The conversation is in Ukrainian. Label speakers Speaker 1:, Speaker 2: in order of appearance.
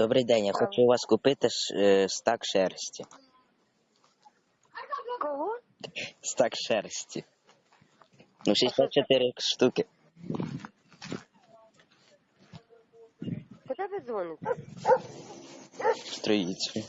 Speaker 1: Добрий день, я хочу у вас купити ш- е, стак шерсті.
Speaker 2: Кого?
Speaker 1: Стак шерсті. Ну, 64 штуки.
Speaker 2: Куди ви дзвоните?
Speaker 1: Строїться.